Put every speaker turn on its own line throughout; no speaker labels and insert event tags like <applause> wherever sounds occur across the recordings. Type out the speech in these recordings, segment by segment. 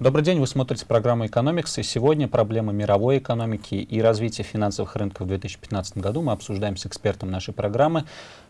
Добрый день, вы смотрите программу «Экономикс», и сегодня проблемы мировой экономики и развития финансовых рынков в 2015 году мы обсуждаем с экспертом нашей программы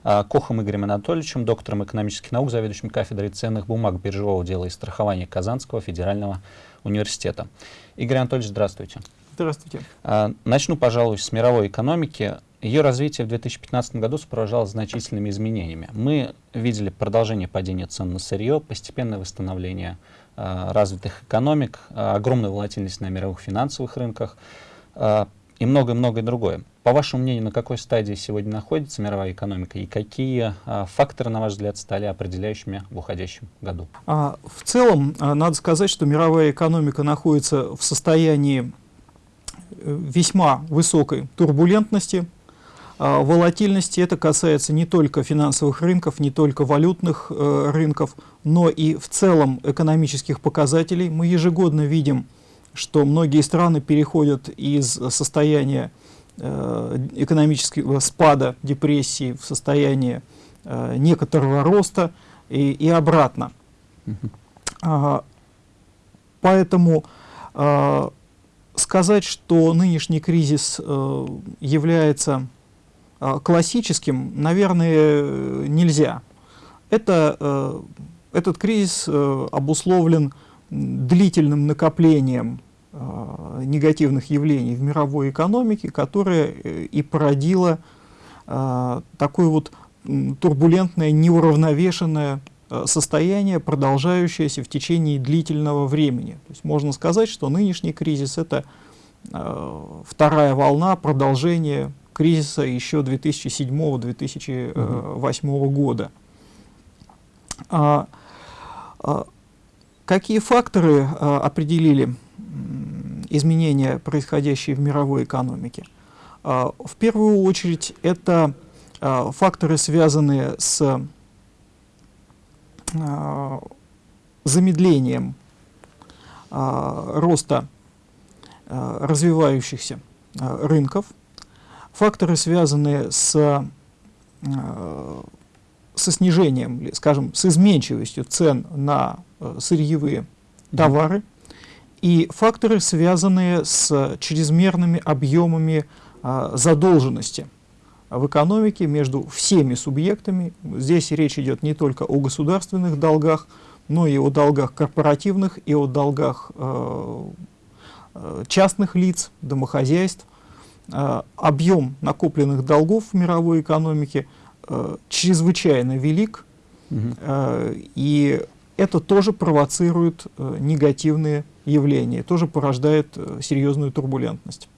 а, Кохом Игорем Анатольевичем, доктором экономических наук, заведующим кафедрой ценных бумаг биржевого дела и страхования Казанского федерального университета. Игорь Анатольевич, здравствуйте.
Здравствуйте.
А, начну, пожалуй, с мировой экономики. Ее развитие в 2015 году сопровождалось значительными изменениями. Мы видели продолжение падения цен на сырье, постепенное восстановление Э, развитых экономик, э, огромная волатильность на мировых финансовых рынках э, и многое-многое другое. По вашему мнению, на какой стадии сегодня находится мировая экономика и какие факторы, на ваш взгляд, стали определяющими в уходящем году?
А, в целом, надо сказать, что мировая экономика находится в состоянии весьма высокой турбулентности, волатильности. Это касается не только финансовых рынков, не только валютных э, рынков, но и в целом экономических показателей. Мы ежегодно видим, что многие страны переходят из состояния э, экономического спада, депрессии в состояние э, некоторого роста и, и обратно. А, поэтому а, сказать, что нынешний кризис э, является а, классическим, наверное, нельзя. Это, э, этот кризис э, обусловлен длительным накоплением э, негативных явлений в мировой экономике, которое и породило такое вот турбулентное, неуравновешенное состояние, продолжающееся в течение длительного времени. То есть можно сказать, что нынешний кризис — это вторая волна продолжения кризиса еще 2007-2008 угу. года. А, а, какие факторы а, определили изменения, происходящие в мировой экономике? А, в первую очередь это а, факторы, связанные с а, замедлением а, роста а, развивающихся а, рынков, факторы, связанные с, э, со снижением, скажем, с изменчивостью цен на э, сырьевые товары, и факторы, связанные с чрезмерными объемами э, задолженности в экономике между всеми субъектами. Здесь речь идет не только о государственных долгах, но и о долгах корпоративных, и о долгах э, частных лиц, домохозяйств. Э, объем накопленных долгов в мировой экономике э, чрезвычайно велик, угу. и это тоже провоцирует негативные явления, тоже порождает серьезную турбулентность.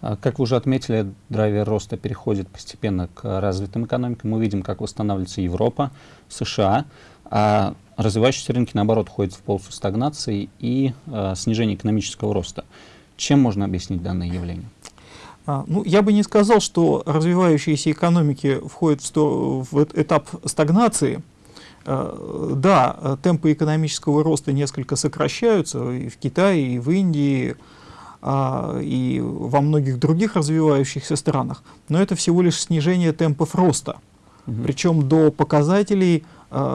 А, как вы уже отметили, драйвер роста переходит постепенно к развитым экономикам. Мы видим, как восстанавливается Европа, США, а развивающиеся рынки, наоборот, ходят в полосу стагнации и э, снижения экономического роста. Чем можно объяснить данное явление?
А, ну, я бы не сказал, что развивающиеся экономики входят в, сто, в этап стагнации. А, да, темпы экономического роста несколько сокращаются и в Китае, и в Индии, а, и во многих других развивающихся странах, но это всего лишь снижение темпов роста, угу. причем до показателей,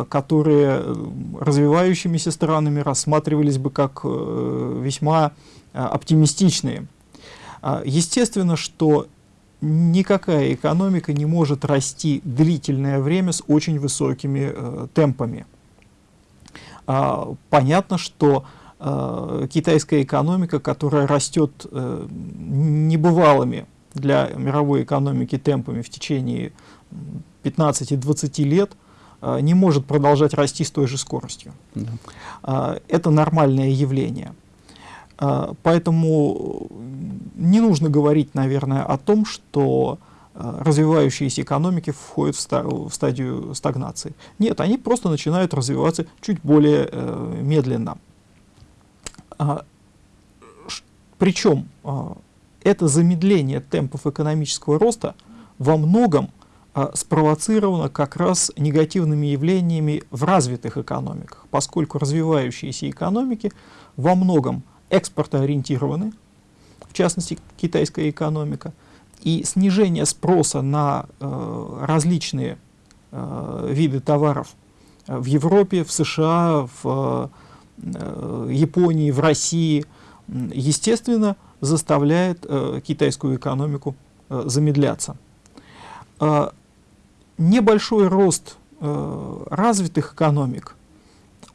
которые развивающимися странами рассматривались бы как э, весьма оптимистичные. А, естественно, что никакая экономика не может расти длительное время с очень высокими э, темпами. А, понятно, что э, китайская экономика, которая растет э, небывалыми для мировой экономики темпами в течение 15-20 лет, э, не может продолжать расти с той же скоростью. Да. Э, это нормальное явление. А, поэтому не нужно говорить, наверное, о том, что а, развивающиеся экономики входят в, стадию стагнации. Нет, они просто начинают развиваться чуть более э, медленно. А, причем это замедление темпов экономического роста во многом спровоцировано как раз негативными явлениями в развитых экономиках, поскольку развивающиеся экономики во многом экспортоориентированы, в частности китайская экономика, и снижение спроса на э, различные э, виды товаров в Европе, в США, в Японии, в России, естественно, заставляет китайскую экономику замедляться. Небольшой рост развитых экономик,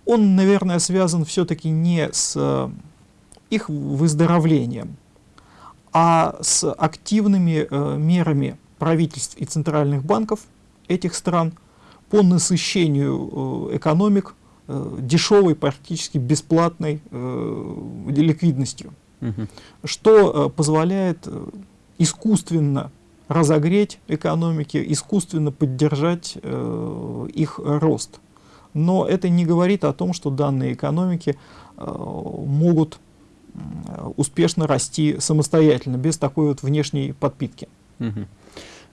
он, наверное, связан все-таки не с их выздоровлением, а с активными э, мерами правительств и центральных банков этих стран по насыщению э, экономик э, дешевой, практически бесплатной э, ликвидностью, угу. что э, позволяет э, искусственно разогреть экономики, искусственно поддержать э, их рост. Но это не говорит о том, что данные экономики э, могут успешно расти самостоятельно, без такой вот внешней подпитки.
Угу.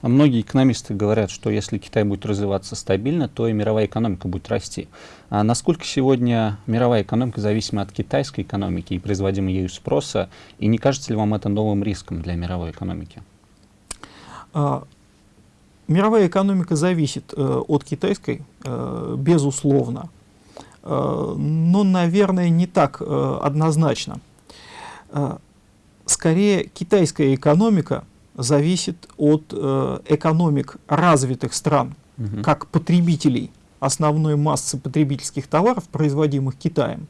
А многие экономисты говорят, что если Китай будет развиваться стабильно, то и мировая экономика будет расти. А насколько сегодня мировая экономика зависима от китайской экономики и производимого ею спроса, и не кажется ли вам это новым риском для мировой экономики?
А, мировая экономика зависит э, от китайской, э, безусловно, э, но, наверное, не так э, однозначно. А, скорее китайская экономика зависит от э, экономик развитых стран, угу. как потребителей основной массы потребительских товаров, производимых Китаем.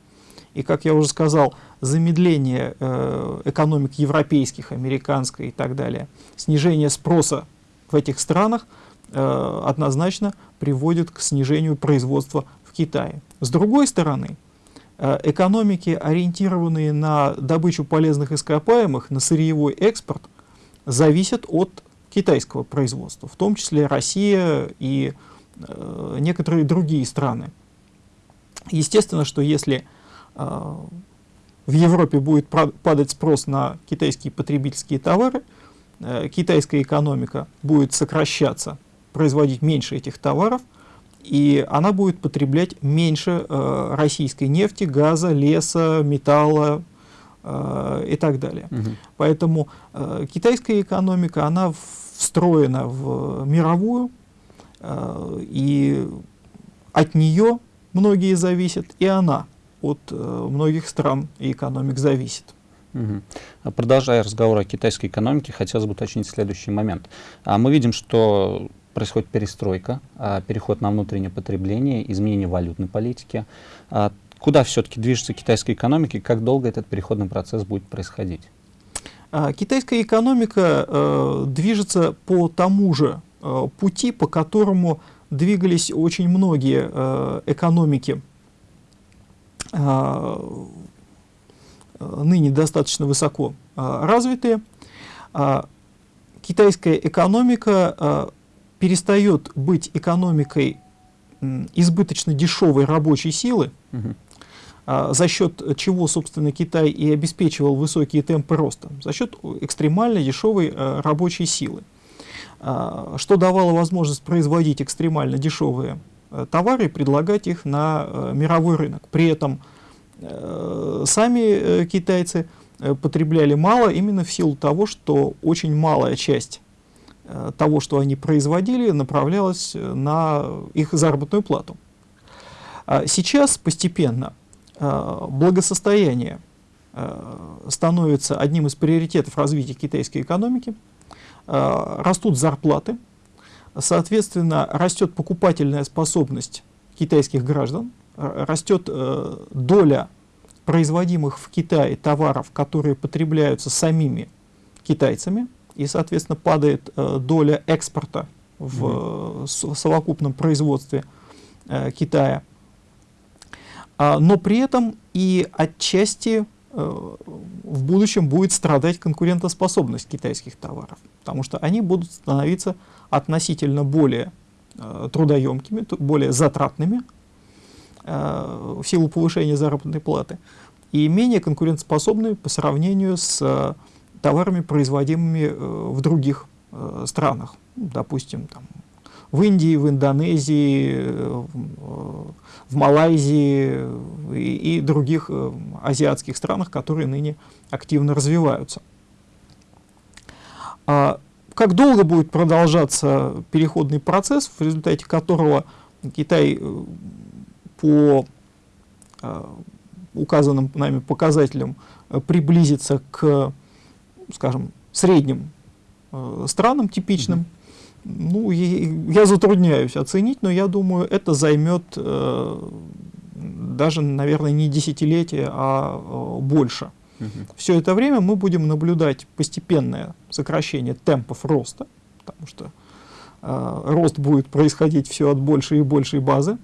И, как я уже сказал, замедление э, экономик европейских, американской и так далее, снижение спроса в этих странах э, однозначно приводит к снижению производства в Китае. С другой стороны, экономики, ориентированные на добычу полезных ископаемых, на сырьевой экспорт, зависят от китайского производства, в том числе Россия и э, некоторые другие страны. Естественно, что если э, в Европе будет падать спрос на китайские потребительские товары, э, китайская экономика будет сокращаться, производить меньше этих товаров – и она будет потреблять меньше э, российской нефти, газа, леса, металла э, и так далее. Угу. Поэтому э, китайская экономика, она встроена в мировую, э, и от нее многие зависят, и она от э, многих стран и экономик зависит.
Угу. Продолжая разговор о китайской экономике, хотелось бы уточнить следующий момент. А мы видим, что происходит перестройка, а, переход на внутреннее потребление, изменение валютной политики. А, куда все-таки движется китайская экономика и как долго этот переходный процесс будет происходить?
А, китайская экономика э, движется по тому же э, пути, по которому двигались очень многие э, экономики, ныне достаточно высоко развитые. Китайская экономика перестает быть экономикой избыточно дешевой рабочей силы, угу. а, за счет чего, собственно, Китай и обеспечивал высокие темпы роста, за счет экстремально дешевой а, рабочей силы, а, что давало возможность производить экстремально дешевые а, товары и предлагать их на а, мировой рынок. При этом сами китайцы потребляли мало именно в силу того, что очень малая часть Э, того, что они производили, направлялось э, на их заработную плату. А сейчас постепенно э, благосостояние становится одним из приоритетов развития китайской экономики, растут зарплаты, соответственно, растет покупательная способность китайских граждан, растет доля производимых в Китае товаров, которые потребляются самими китайцами, и, соответственно, падает э, доля экспорта в mm -hmm. совокупном производстве э, Китая. А, но при этом и отчасти э, в будущем будет страдать конкурентоспособность китайских товаров, потому что они будут становиться относительно более э, трудоемкими, более затратными э, в силу повышения заработной платы и менее конкурентоспособными по сравнению с э, товарами, производимыми э, в других э, странах, допустим, там, в Индии, в Индонезии, э, в Малайзии и, и других азиатских странах, которые ныне активно развиваются. А как долго будет продолжаться переходный процесс, в результате которого Китай по указанным нами показателям приблизиться к, скажем, средним странам типичным, ну, я затрудняюсь оценить, но я думаю, это займет даже, наверное, не десятилетие, а больше. Угу. Все это время мы будем наблюдать постепенное сокращение темпов роста, потому что э, рост будет происходить все от большей и большей базы.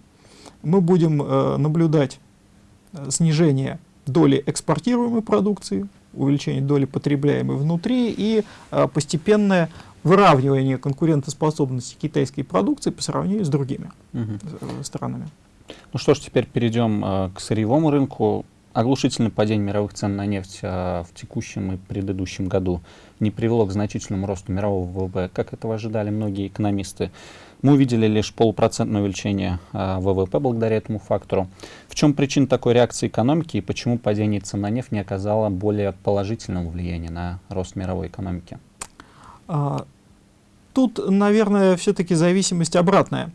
Мы будем э, наблюдать э, снижение доли экспортируемой продукции, увеличение доли потребляемой внутри и э, постепенное выравнивание конкурентоспособности китайской продукции по сравнению с другими угу. странами.
Ну что ж, теперь перейдем э, к сырьевому рынку. Оглушительное падение мировых цен на нефть э, в текущем и предыдущем году не привело к значительному росту мирового ВВП, как этого ожидали многие экономисты. Мы увидели лишь полупроцентное увеличение э, ВВП благодаря этому фактору. В чем причина такой реакции экономики и почему падение цен на нефть не оказало более положительного влияния на рост мировой экономики?
А, тут, наверное, все-таки зависимость обратная.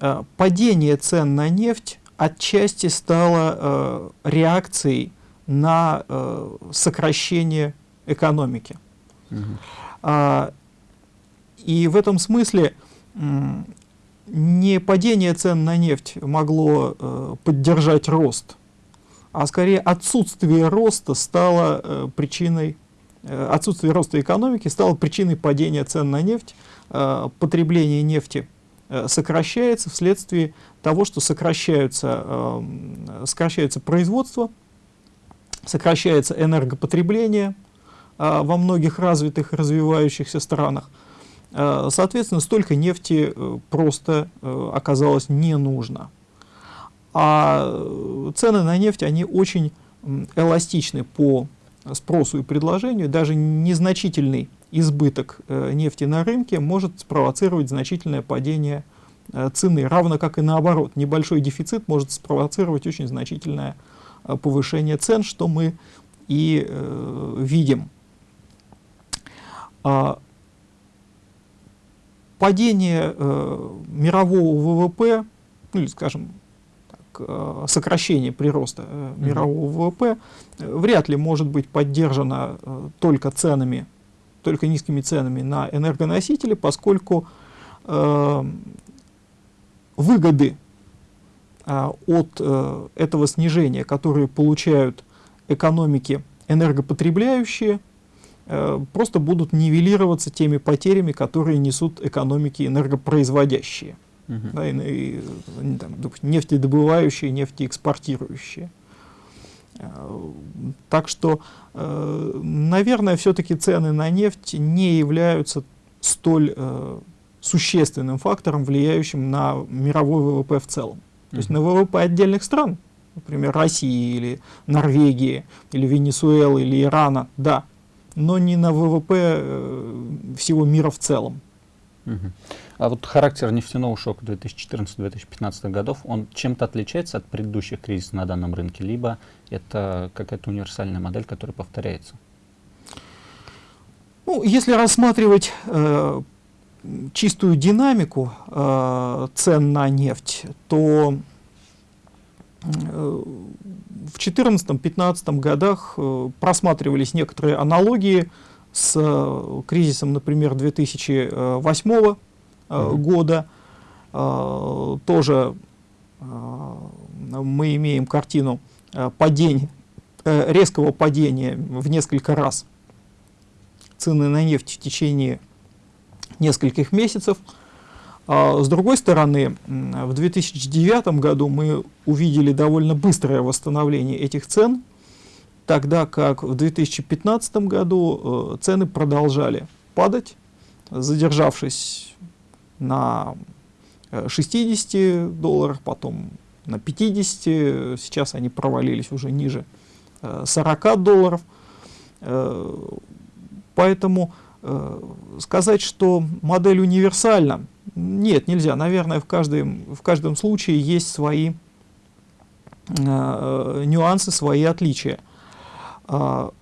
А, падение цен на нефть отчасти стало реакцией на сокращение экономики. Угу. А, и в этом смысле не падение цен на нефть могло э, поддержать рост, а скорее отсутствие роста стало э, причиной, э, отсутствие роста экономики стало причиной падения цен на нефть, э, потребление нефти Э, сокращается вследствие того, что сокращаются, э, сокращается производство, сокращается энергопотребление э, во многих развитых развивающихся странах. Соответственно, столько нефти просто оказалось не нужно. А цены на нефть, они очень эластичны по спросу и предложению, даже незначительный избыток э, нефти на рынке может спровоцировать значительное падение э, цены, равно как и наоборот. Небольшой дефицит может спровоцировать очень значительное э, повышение цен, что мы и э, видим. А, падение э, мирового ВВП, ну или, скажем, так, э, сокращение прироста э, мирового mm -hmm. ВВП э, вряд ли может быть поддержано э, только ценами только низкими ценами на энергоносители, поскольку э, выгоды э, от э, этого снижения, которые получают экономики энергопотребляющие, просто будут нивелироваться теми потерями, которые несут экономики энергопроизводящие. -huh. да, и, и, там, нефтедобывающие, нефтеэкспортирующие. Так что, э, наверное, все-таки цены на нефть не являются столь э, существенным фактором, влияющим на мировой ВВП в целом. То есть на ВВП отдельных стран, например, России или Норвегии, или Венесуэлы, или Ирана, да, но не на ВВП э, всего мира в целом.
Угу. А вот характер нефтяного шока 2014-2015 годов, он чем-то отличается от предыдущих кризисов на данном рынке, либо это какая-то универсальная модель, которая повторяется?
Ну, если рассматривать э, чистую динамику э, цен на нефть, то в 2014-2015 годах э, просматривались некоторые аналогии с э, кризисом, например, 2008 -го, э, года. Э, тоже мы имеем картину падения, резкого падения в несколько раз цены на нефть в течение нескольких месяцев. А с другой стороны, в 2009 году мы увидели довольно быстрое восстановление этих цен, тогда как в 2015 году э, цены продолжали падать, задержавшись на 60 э, долларах, потом на 50, сейчас они провалились уже ниже 40 э, долларов. Поэтому сказать, что модель универсальна, нет, нельзя. Наверное, в каждом, в каждом случае есть свои нюансы, свои отличия. А,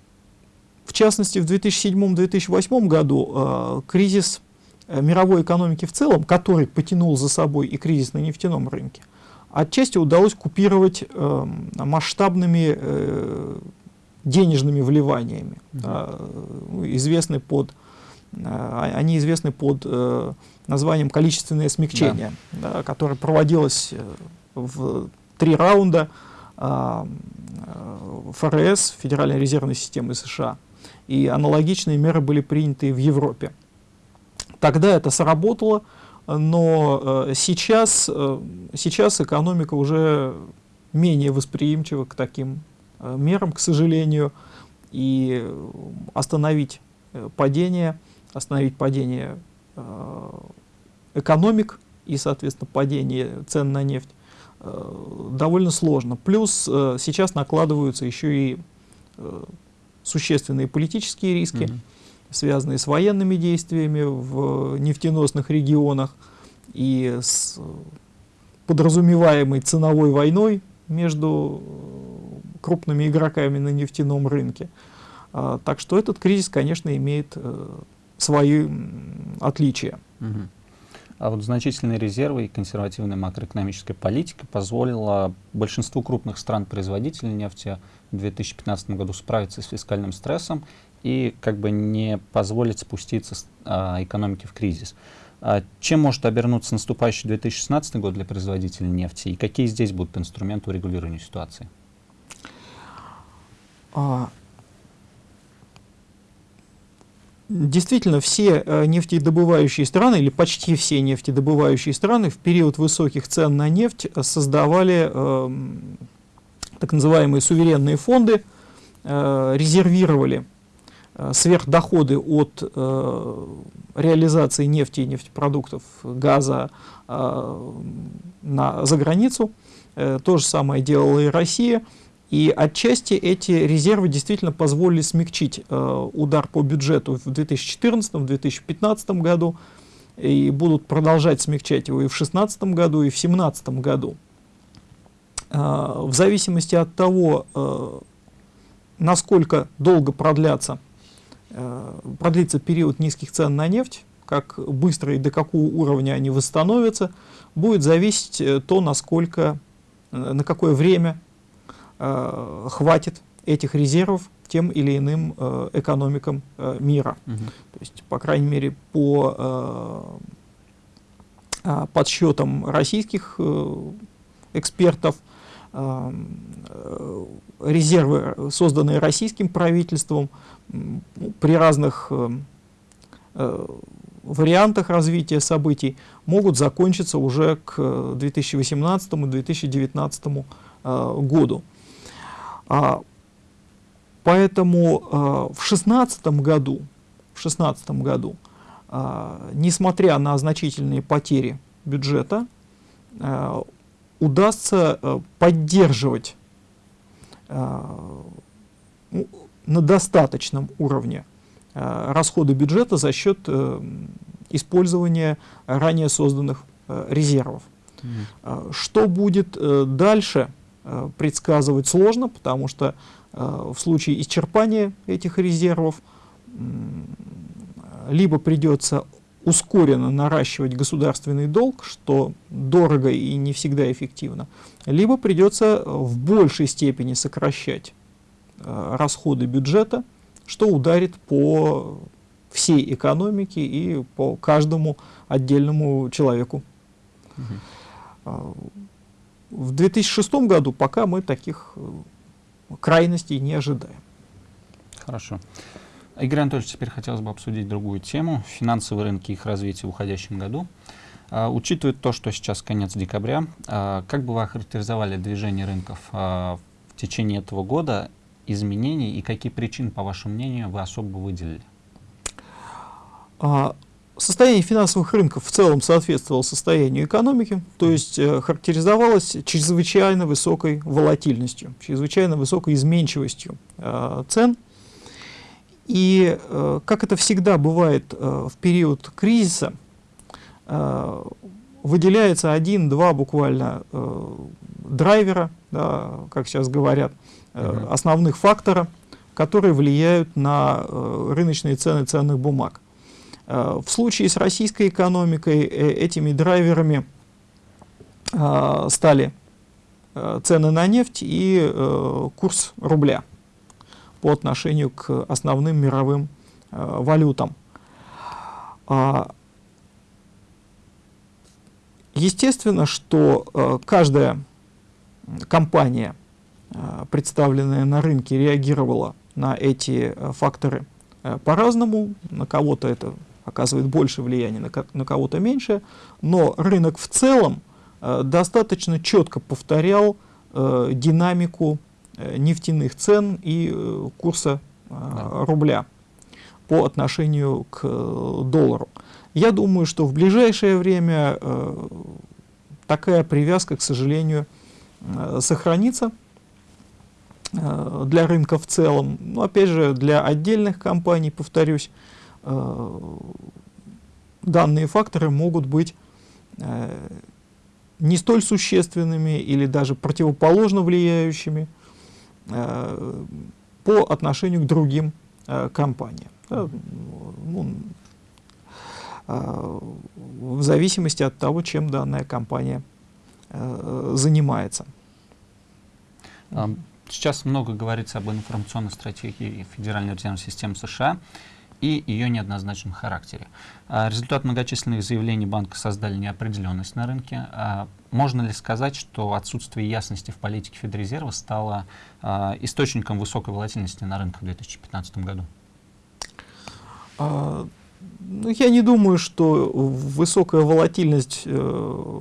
в частности, в 2007-2008 году а, кризис э, мировой экономики в целом, который потянул за собой и кризис на нефтяном рынке, отчасти удалось купировать э, масштабными э, денежными вливаниями. Mm -hmm. известны под, э, они известны под э, названием количественное смягчение, да. Да, которое проводилось э, в три раунда э, ФРС, Федеральной резервной системы США. И аналогичные меры были приняты в Европе. Тогда это сработало, но сейчас, сейчас экономика уже менее восприимчива к таким мерам, к сожалению, и остановить падение, остановить падение экономик и, соответственно, падение цен на нефть довольно сложно. Плюс сейчас накладываются еще и существенные политические риски. Mm -hmm связанные с военными действиями в нефтеносных регионах и с подразумеваемой ценовой войной между крупными игроками на нефтяном рынке. А, так что этот кризис, конечно, имеет э, свои отличия.
Угу. А вот значительные резервы и консервативная макроэкономическая политика позволила большинству крупных стран-производителей нефти в 2015 году справиться с фискальным стрессом и как бы не позволить спуститься а, экономике в кризис. А чем может обернуться наступающий 2016 год для производителей нефти и какие здесь будут инструменты урегулирования ситуации? А,
действительно, все э, нефтедобывающие страны, или почти все нефтедобывающие страны в период высоких цен на нефть создавали э, так называемые суверенные фонды, э, резервировали Э, сверхдоходы от э, реализации нефти и нефтепродуктов, газа э, на, за границу. Э, то же самое делала и Россия. И отчасти эти резервы действительно позволили смягчить э, удар по бюджету в 2014-2015 году и будут продолжать смягчать его и в 2016 году, и в 2017 году. Э, в зависимости от того, э, насколько долго продлятся Э, продлится период низких цен на нефть, как быстро и до какого уровня они восстановятся, будет зависеть э, то, насколько, э, на какое время э, хватит этих резервов тем или иным э, экономикам э, мира. Угу. То есть, по крайней мере, по э, подсчетам российских э, экспертов, э, резервы, созданные российским правительством, при разных э, э, вариантах развития событий могут закончиться уже к 2018-2019 э, году. А, поэтому в 2016 году, в 16 году, несмотря на значительные потери бюджета, удастся поддерживать на достаточном уровне э, расходы бюджета за счет э, использования ранее созданных э, резервов. Mm. Что будет дальше, предсказывать сложно, потому что в случае исчерпания этих резервов либо придется ускоренно наращивать государственный долг, что дорого и не всегда эффективно, либо придется в большей степени сокращать Э, расходы бюджета, что ударит по всей экономике и по каждому отдельному человеку. Угу. В 2006 году пока мы таких э, крайностей не ожидаем.
Хорошо. Игорь Анатольевич, теперь хотелось бы обсудить другую тему. Финансовые рынки и их развитие в уходящем году. Uh, учитывая то, что сейчас конец декабря, uh, как бы вы охарактеризовали движение рынков uh, в течение этого года изменений и какие причины, по вашему мнению, вы особо выделили?
А, состояние финансовых рынков в целом соответствовало состоянию экономики, то есть э, характеризовалось чрезвычайно высокой волатильностью, чрезвычайно высокой изменчивостью э, цен. И, э, как это всегда бывает в период кризиса, выделяется один-два буквально драйвера, да, как сейчас говорят, основных фактора, которые влияют на рыночные цены ценных бумаг. Э, в случае с российской экономикой этими драйверами стали цены на нефть и курс рубля по отношению к основным мировым валютам. А, естественно, что каждая компания, представленная на рынке, реагировала на эти факторы по-разному. На кого-то это оказывает больше влияния, на, на кого-то меньше, но рынок в целом э, достаточно четко повторял э, динамику э, нефтяных цен и э, курса э, да. рубля по отношению к э, доллару. Я думаю, что в ближайшее время э, такая привязка, к сожалению, э, сохранится э, для рынка в целом. Но опять же, для отдельных компаний, повторюсь, данные факторы могут быть э, не столь существенными или даже противоположно влияющими э, по отношению к другим компаниям. Ну, в зависимости от того, чем данная компания занимается.
Сейчас много говорится об информационной стратегии Федеральной резервной системы США и ее неоднозначном характере. А, результат многочисленных заявлений банка создали неопределенность на рынке. А, можно ли сказать, что отсутствие ясности в политике Федрезерва стало а, источником высокой волатильности на рынке в 2015 году?
Ну, я не думаю, что высокая волатильность э,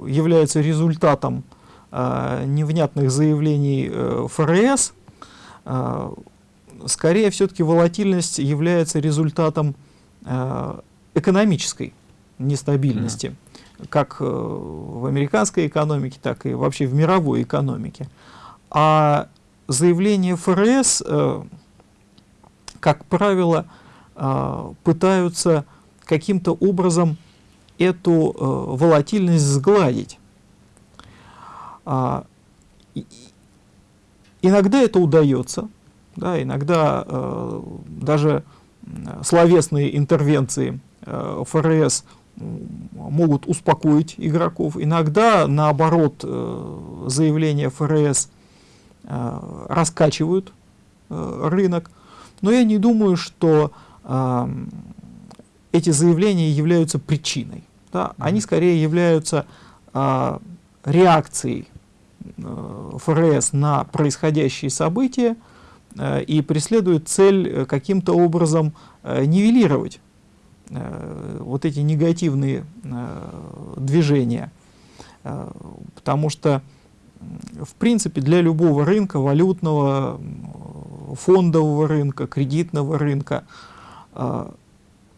является результатом невнятных заявлений э, ФРС скорее все-таки волатильность является результатом э, экономической нестабильности, mm. как э, в американской экономике, так и вообще в мировой экономике. А заявления ФРС, э, как правило, э, пытаются каким-то образом эту э, волатильность сгладить. А, иногда это удается, да, иногда э, даже словесные интервенции э, ФРС могут успокоить игроков. Иногда, наоборот, э, заявления ФРС э, раскачивают э, рынок. Но я не думаю, что э, эти заявления являются причиной. Да? Они скорее являются э, реакцией э, ФРС на происходящие события, и преследует цель э, каким-то образом э, нивелировать вот эти негативные движения. Потому что, в принципе, для любого рынка, валютного, фондового рынка, кредитного рынка,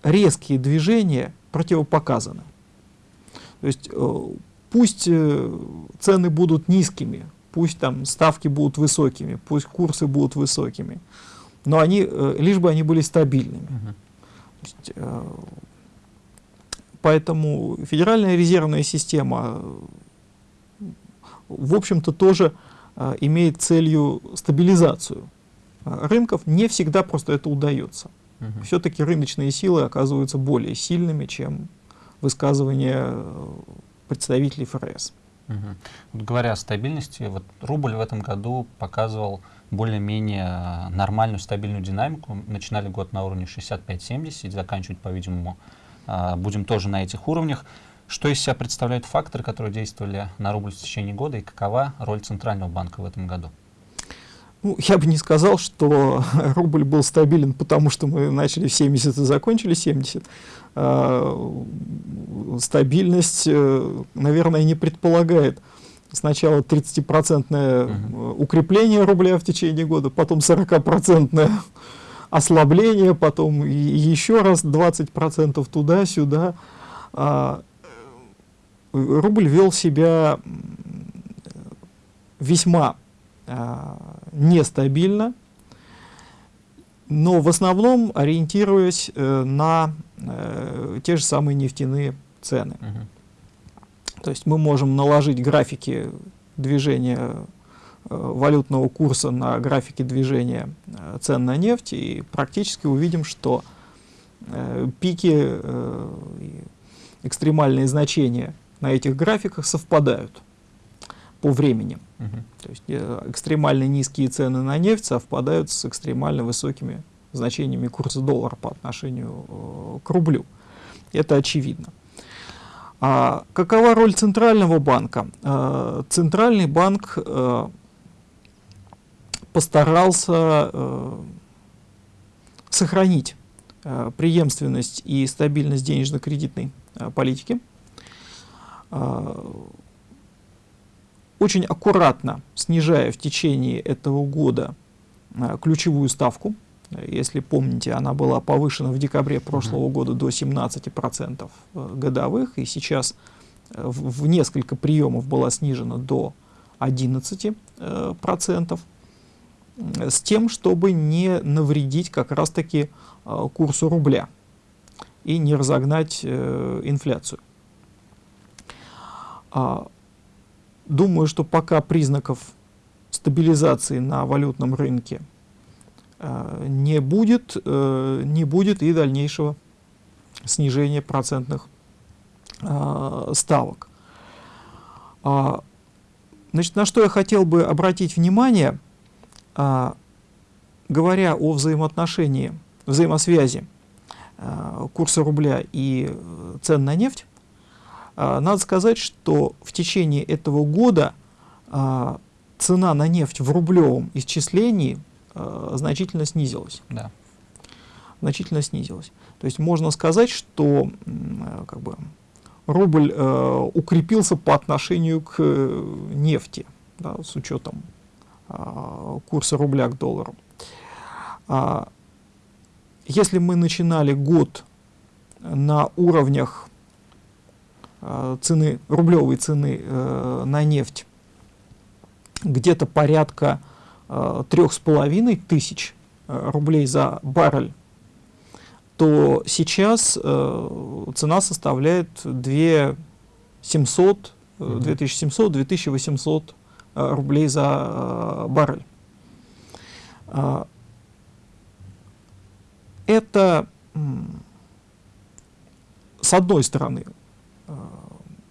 резкие движения противопоказаны. То есть пусть цены будут низкими, пусть там ставки будут высокими, пусть курсы будут высокими, но они, э, лишь бы они были стабильными. Uh -huh. э, поэтому Федеральная резервная система, в общем-то, тоже э, имеет целью стабилизацию рынков. Не всегда просто это удается. Uh -huh. Все-таки рыночные силы оказываются более сильными, чем высказывания представителей ФРС.
Угу. Вот говоря о стабильности, вот рубль в этом году показывал более-менее нормальную стабильную динамику. Начинали год на уровне 65-70 и заканчивать, по-видимому, а, будем тоже на этих уровнях. Что из себя представляют факторы, которые действовали на рубль в течение года, и какова роль Центрального банка в этом году?
Ну, я бы не сказал, что <laughs> рубль был стабилен, потому что мы начали в 70 и закончили 70. А, стабильность, э, наверное, не предполагает сначала 30-процентное угу. укрепление рубля в течение года, потом 40-процентное <laughs> ослабление, потом еще раз 20% туда-сюда. А, рубль вел себя весьма нестабильно, но в основном ориентируясь э, на э, те же самые нефтяные цены. То есть мы можем наложить графики движения э, валютного курса на графике движения цен на нефть и практически увидим, что пики, экстремальные значения на этих графиках совпадают по времени.
Мгм.
То есть э, экстремально низкие цены на нефть совпадают с экстремально высокими значениями курса доллара по отношению э, к рублю. Это очевидно. А какова роль Центрального банка? Э, Центральный банк постарался сохранить преемственность и стабильность денежно-кредитной политики. Очень аккуратно снижая в течение этого года э, ключевую ставку. Если помните, она была повышена в декабре прошлого года до 17% э, годовых, и сейчас э, в, несколько приемов была снижена до 11%, э, процентов, м, с тем, чтобы не навредить как раз-таки э, курсу рубля и не разогнать инфляцию. Думаю, что пока признаков стабилизации на валютном рынке э, не будет, э, не будет и дальнейшего снижения процентных э, ставок. А, Значит, на что я хотел бы обратить внимание, а, говоря о взаимоотношении, взаимосвязи курса рубля и цен на нефть, надо сказать, что в течение этого года а, цена на нефть в рублевом исчислении а, значительно снизилась.
Да.
Значительно снизилась. То есть можно сказать, что как бы, рубль э, укрепился по отношению к э, нефти, да, с учетом а, курса рубля к доллару. А, если мы начинали год на уровнях цены, рублевой цены э, на нефть где-то порядка э, трех с половиной тысяч э, рублей за баррель, то сейчас э, цена составляет 2 700, э,
Мгм.
2700, 2800 э, рублей за э, баррель. А, Это, с одной стороны, э,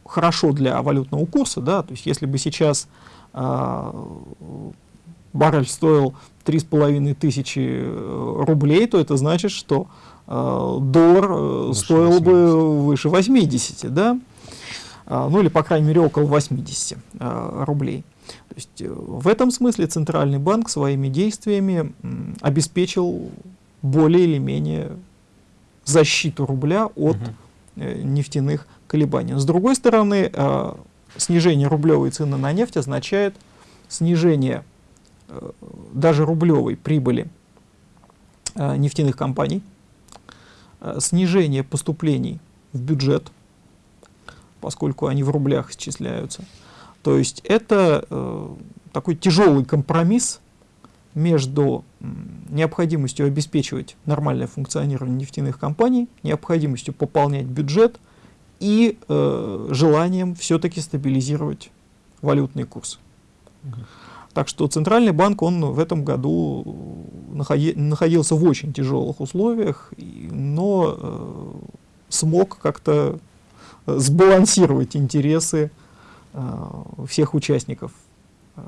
хорошо для валютного курса, да, то есть если бы сейчас а, баррель стоил 3,5 тысячи э, рублей, то это значит, что э, доллар э,
Выше
стоил
80.
бы выше 80, да, ну или, по крайней мере, около 80 э, рублей. То есть э, в этом смысле Центральный банк своими действиями обеспечил более или менее защиту рубля от э, нефтяных колебаний. С другой стороны, э, снижение рублевой цены на нефть означает снижение э, даже рублевой прибыли э, нефтяных компаний, снижение поступлений в бюджет, поскольку они в рублях исчисляются. То есть это такой тяжелый компромисс между необходимостью обеспечивать нормальное функционирование нефтяных компаний, необходимостью пополнять бюджет и э, желанием все-таки стабилизировать валютный курс. Так что Центральный банк, он в этом году находи- находился в очень тяжелых условиях, и- но э, смог как-то э, сбалансировать интересы э, всех участников э,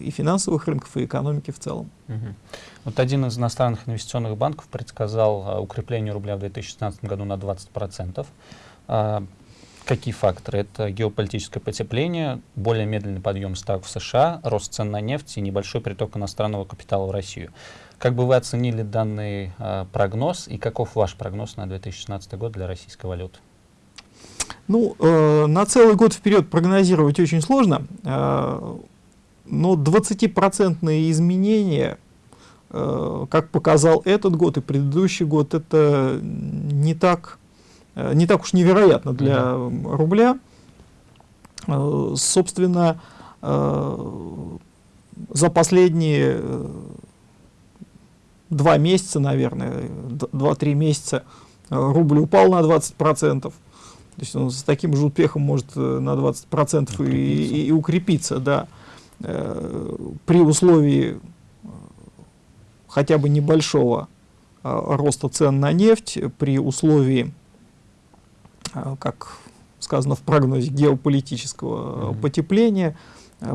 и финансовых рынков, и экономики в целом.
Мгм. Вот один из иностранных инвестиционных банков предсказал укрепление рубля в 2016 году на 20%. А, какие факторы? Это геополитическое потепление, более медленный подъем ставок в США, рост цен на нефть и небольшой приток иностранного капитала в Россию. Как бы вы оценили данный а, прогноз и каков ваш прогноз на 2016 год для российской валюты?
Ну, э, на целый год вперед прогнозировать очень сложно, э, но 20% изменения, э, как показал этот год и предыдущий год, это не так, э, не так уж невероятно для рубля. Э, собственно, э, за последние э, два месяца, наверное, д- два-три месяца э, рубль упал на 20%. То есть он с таким же успехом может э, на 20% и,
Укрепиться.
и, и укрепиться, да, Э, при условии э, хотя бы небольшого э, роста цен на нефть, при условии, э, как сказано в прогнозе, геополитического э,
Мгм.
потепления,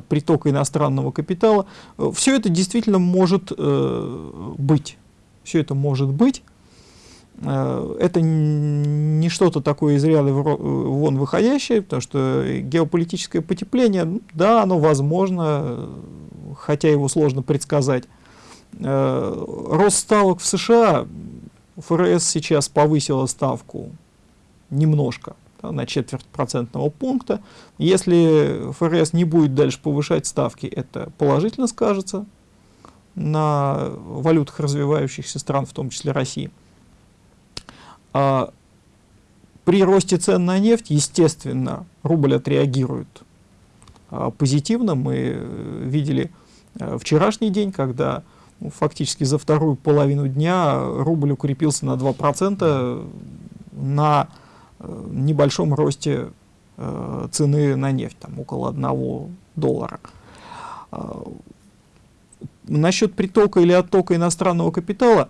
притока иностранного капитала. Все это действительно может быть. Все это может быть. Это не что-то такое из ряда вон выходящее, потому что геополитическое потепление, да, оно возможно, хотя его сложно предсказать. Рост ставок в США ФРС сейчас повысила ставку немножко, да, на четверть процентного пункта. Если ФРС не будет дальше повышать ставки, это положительно скажется на валютах развивающихся стран, в том числе России. А при росте цен на нефть, естественно, рубль отреагирует а, позитивно. Мы видели а, вчерашний день, когда ну, фактически за вторую половину дня рубль укрепился на 2% на э, небольшом росте э, цены на нефть, там около 1 доллара. А, насчет притока или оттока иностранного капитала,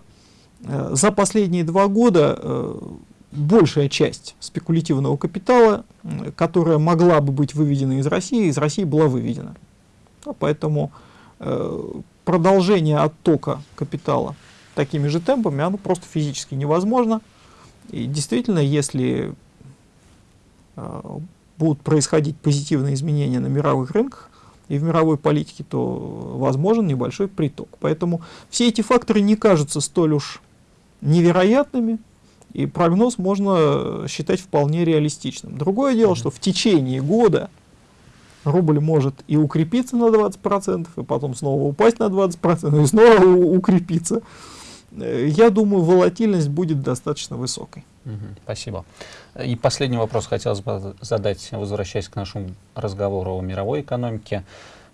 э, за последние два года большая часть спекулятивного капитала, которая могла бы быть выведена из России, из России была выведена. Поэтому продолжение оттока капитала такими же темпами, оно просто физически невозможно. И действительно, если э, будут происходить позитивные изменения на мировых рынках и в мировой политике, то возможен небольшой приток. Поэтому все эти факторы не кажутся столь уж невероятными, и прогноз можно считать вполне реалистичным. Другое дело, что в течение года рубль может и укрепиться на 20%, и потом снова упасть на 20%, и снова укрепиться. Э, я думаю, волатильность будет достаточно высокой.
Спасибо. И последний вопрос хотелось бы задать, возвращаясь к нашему разговору о мировой экономике.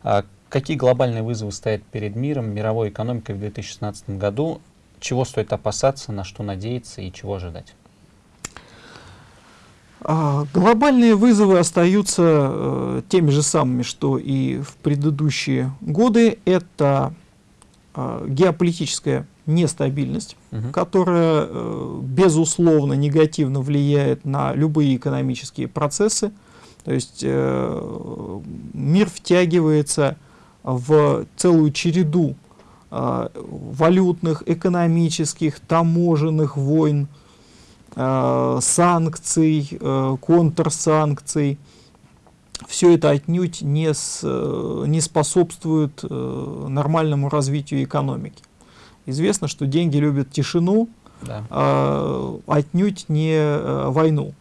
А какие глобальные вызовы стоят перед миром, мировой экономикой в 2016 году? Чего стоит опасаться, на что надеяться и чего ожидать?
А, глобальные вызовы остаются э, теми же самыми, что и в предыдущие годы. Это э, геополитическая нестабильность, угу. которая, э, безусловно, негативно влияет на любые экономические процессы. То есть э, мир втягивается в целую череду э, валютных, экономических, таможенных войн, Э, санкций, э, контрсанкций. Все это отнюдь не, с, э, не способствует нормальному развитию экономики. Известно, что деньги любят тишину, да. а, отнюдь не войну.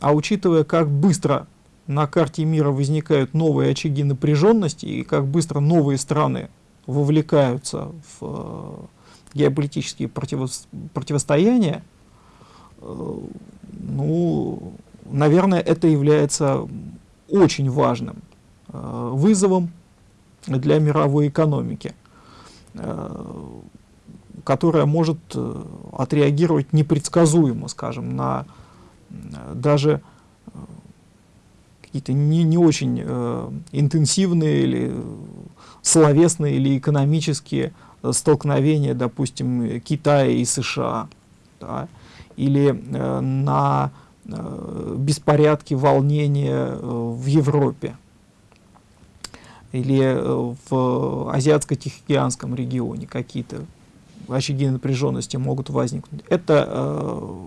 А учитывая, как быстро на карте мира возникают новые очаги напряженности и как быстро новые страны вовлекаются в геополитические противо противостояния, ну, наверное, это является очень важным э, вызовом для мировой экономики, э, которая может э, отреагировать непредсказуемо, скажем, на даже какие-то не, не очень интенсивные или словесные или экономические столкновения, допустим, Китая и США. Да, или э, на беспорядки, волнения э, в Европе или э, в Азиатско-Тихоокеанском регионе какие-то очаги напряженности могут возникнуть. Это э,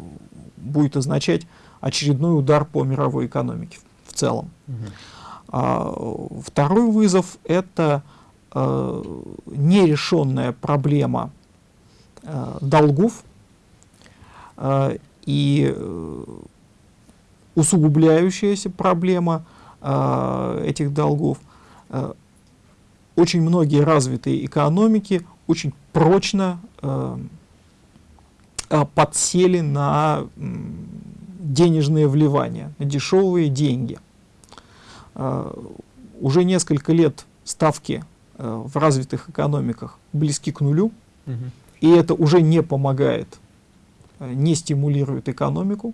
будет означать очередной удар по мировой экономике в, целом. Угу. А, второй вызов – это э, нерешенная проблема э, долгов а, и э, усугубляющаяся проблема а, этих долгов. А, очень многие развитые экономики очень прочно подсели на денежные вливания, на дешевые деньги. Уже несколько лет ставки в развитых экономиках близки к нулю, угу. и это уже не помогает не стимулирует экономику,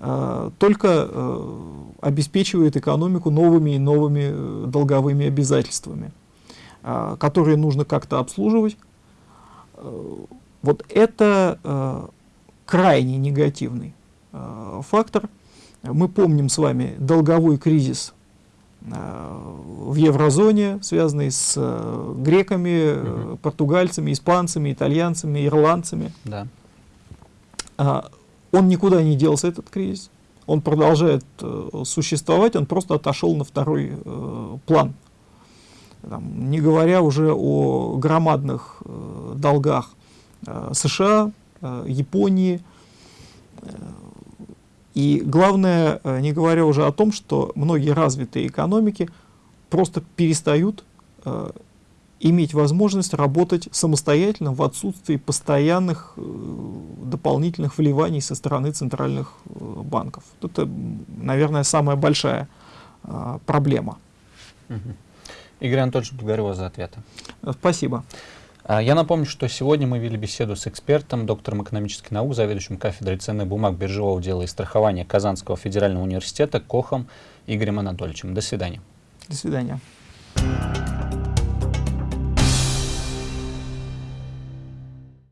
только э, обеспечивает экономику новыми и новыми э, долговыми обязательствами, а, которые нужно как-то обслуживать. Э, вот это крайне негативный фактор. Мы помним с вами долговой кризис в еврозоне, связанные с греками, угу. португальцами, испанцами, итальянцами, ирландцами.
Да.
Он никуда не делся, этот кризис. Он продолжает существовать, он просто отошел на второй план. Там, не говоря уже о громадных долгах США, Японии, и главное, э, не говоря уже о том, что многие развитые экономики просто перестают э, иметь возможность работать самостоятельно в отсутствии постоянных э, дополнительных вливаний со стороны центральных э, банков. Это, наверное, самая большая э, проблема.
Игорь Анатольевич, благодарю вас за ответы.
Спасибо.
А, я напомню, что сегодня мы вели беседу с экспертом, доктором экономических наук, заведующим кафедрой ценных бумаг, биржевого дела и страхования Казанского федерального университета Кохом Игорем Анатольевичем. До свидания.
До свидания.